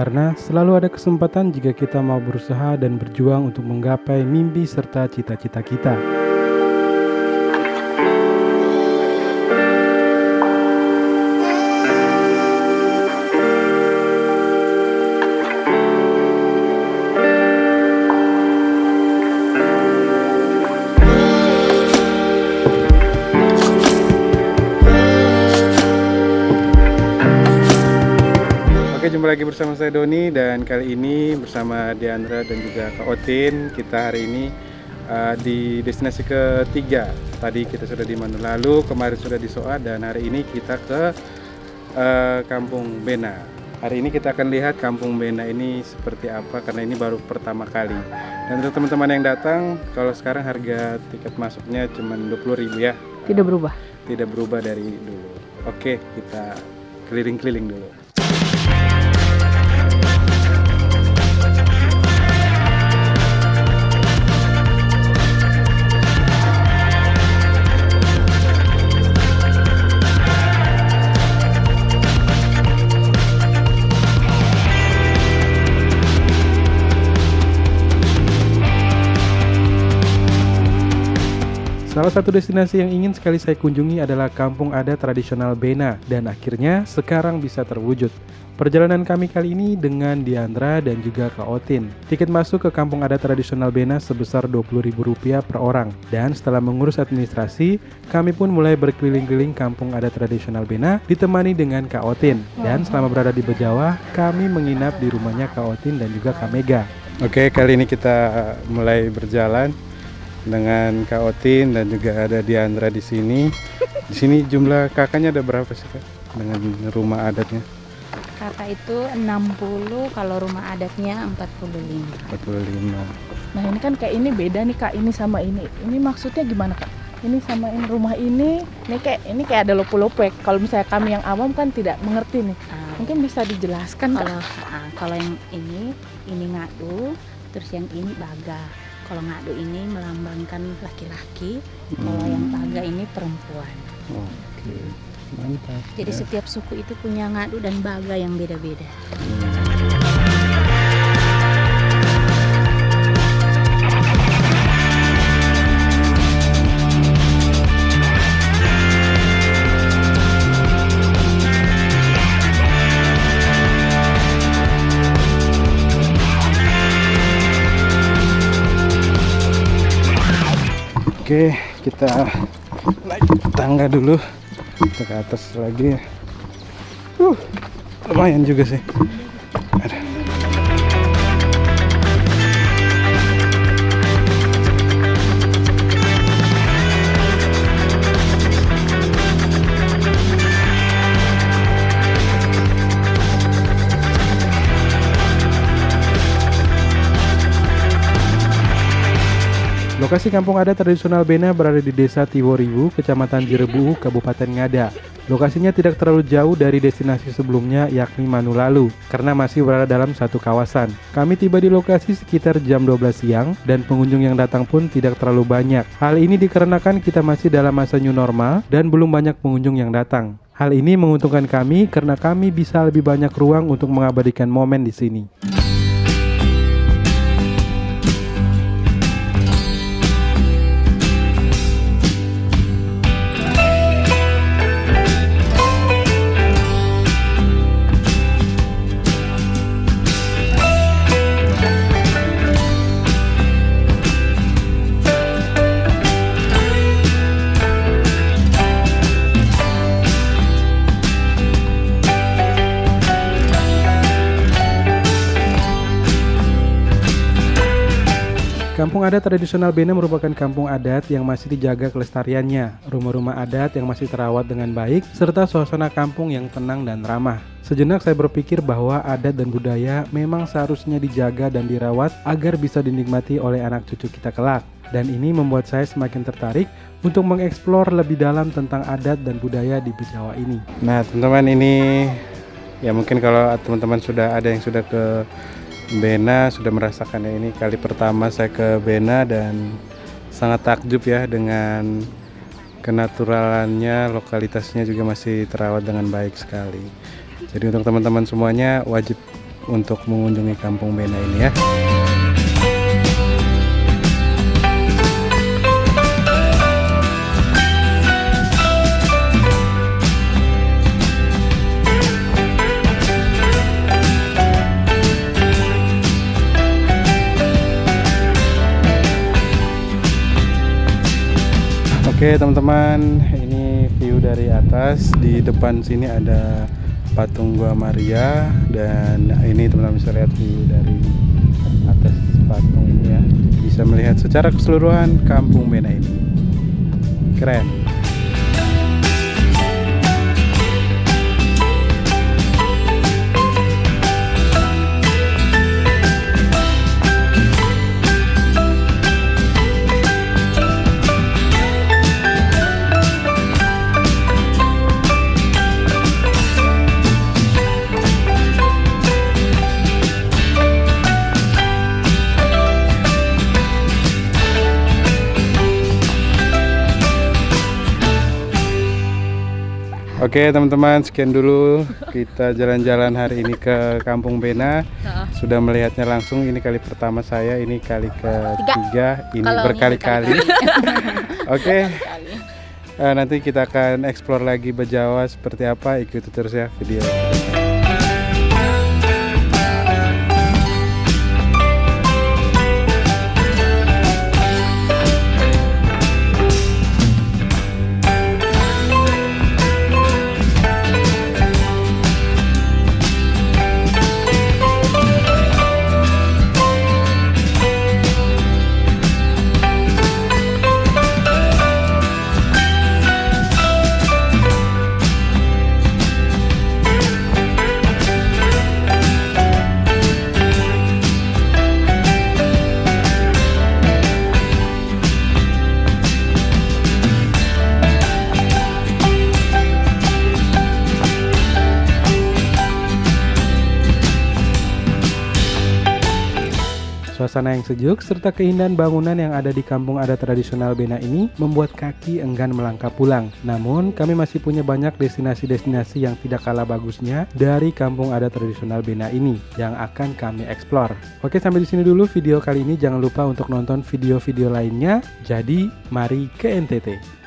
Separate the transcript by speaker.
Speaker 1: Karena selalu ada kesempatan jika kita mau berusaha dan berjuang untuk menggapai mimpi serta cita-cita kita. Jumpa lagi bersama saya Doni dan kali ini bersama Diandra dan juga Kak Otin. Kita hari ini uh, di destinasi ketiga. Tadi kita sudah di Manulalu, kemarin sudah di Soa dan hari ini kita ke uh, Kampung Bena. Hari ini kita akan lihat Kampung Bena ini seperti apa karena ini baru pertama kali. Dan untuk teman-teman yang datang, kalau sekarang harga tiket masuknya cuma 20.000 ya.
Speaker 2: Tidak berubah.
Speaker 1: Tidak berubah dari dulu. Oke, kita keliling-keliling dulu. Salah satu destinasi yang ingin sekali saya kunjungi adalah kampung adat tradisional Bena dan akhirnya sekarang bisa terwujud. Perjalanan kami kali ini dengan Diandra dan juga Kak Otin. Tiket masuk ke kampung adat tradisional Bena sebesar Rp20.000 per orang. Dan setelah mengurus administrasi, kami pun mulai berkeliling-keliling kampung adat tradisional Bena ditemani dengan Kak Otin. Dan selama berada di Bejawa, kami menginap di rumahnya Kak Otin dan juga Kak Mega. Oke, kali ini kita mulai berjalan dengan Kak Otin dan juga ada Diandra di sini. Di sini jumlah kakaknya ada berapa sih Kak dengan rumah adatnya?
Speaker 2: Kakak itu 60, kalau rumah adatnya 45.
Speaker 1: 45.
Speaker 3: Nah ini kan kayak ini beda nih kak, ini sama ini. Ini maksudnya gimana kak? Ini sama ini rumah ini, ini kayak ini kayak ada lopo-lopo. Kalau misalnya kami yang awam kan tidak mengerti nih.
Speaker 2: Ah,
Speaker 3: Mungkin bisa dijelaskan kak?
Speaker 2: kalau ah, kalau yang ini ini ngadu, terus yang ini baga. Kalau ngadu ini melambangkan laki-laki, kalau yang baga ini perempuan.
Speaker 1: Oke, mantap.
Speaker 2: Jadi
Speaker 1: ya.
Speaker 2: setiap suku itu punya ngadu dan baga yang beda-beda.
Speaker 1: Oke, kita naik tangga dulu. Kita ke atas lagi. Uh, lumayan juga sih. Lokasi kampung adat tradisional Bena berada di Desa Tiworiwu, Kecamatan Jerebu, Kabupaten Ngada. Lokasinya tidak terlalu jauh dari destinasi sebelumnya yakni Manulalu, karena masih berada dalam satu kawasan. Kami tiba di lokasi sekitar jam 12 siang, dan pengunjung yang datang pun tidak terlalu banyak. Hal ini dikarenakan kita masih dalam masa new normal, dan belum banyak pengunjung yang datang. Hal ini menguntungkan kami karena kami bisa lebih banyak ruang untuk mengabadikan momen di sini. Kampung adat tradisional Bena merupakan kampung adat yang masih dijaga kelestariannya, rumah-rumah adat yang masih terawat dengan baik, serta suasana kampung yang tenang dan ramah. Sejenak saya berpikir bahwa adat dan budaya memang seharusnya dijaga dan dirawat agar bisa dinikmati oleh anak cucu kita kelak. Dan ini membuat saya semakin tertarik untuk mengeksplor lebih dalam tentang adat dan budaya di Bejawa ini. Nah, teman-teman ini ya mungkin kalau teman-teman sudah ada yang sudah ke Bena sudah merasakannya ini kali pertama saya ke Bena dan sangat takjub ya dengan kenaturalannya, lokalitasnya juga masih terawat dengan baik sekali. Jadi untuk teman-teman semuanya wajib untuk mengunjungi Kampung Bena ini ya. Oke teman-teman, ini view dari atas. Di depan sini ada patung Gua Maria dan ini teman-teman bisa lihat view dari atas patung ini ya. Bisa melihat secara keseluruhan Kampung Bena ini. Keren. Oke teman-teman sekian dulu kita jalan-jalan hari ini ke Kampung Bena. Sudah melihatnya langsung ini kali pertama saya ini kali ketiga ini berkali-kali. Oke. Uh, nanti kita akan explore lagi Bejawa seperti apa. Ikuti terus ya video Suasana yang sejuk serta keindahan bangunan yang ada di kampung adat tradisional Bena ini membuat kaki enggan melangkah pulang. Namun, kami masih punya banyak destinasi-destinasi yang tidak kalah bagusnya dari kampung adat tradisional Bena ini yang akan kami eksplor. Oke, sampai di sini dulu video kali ini. Jangan lupa untuk nonton video-video lainnya. Jadi, mari ke NTT.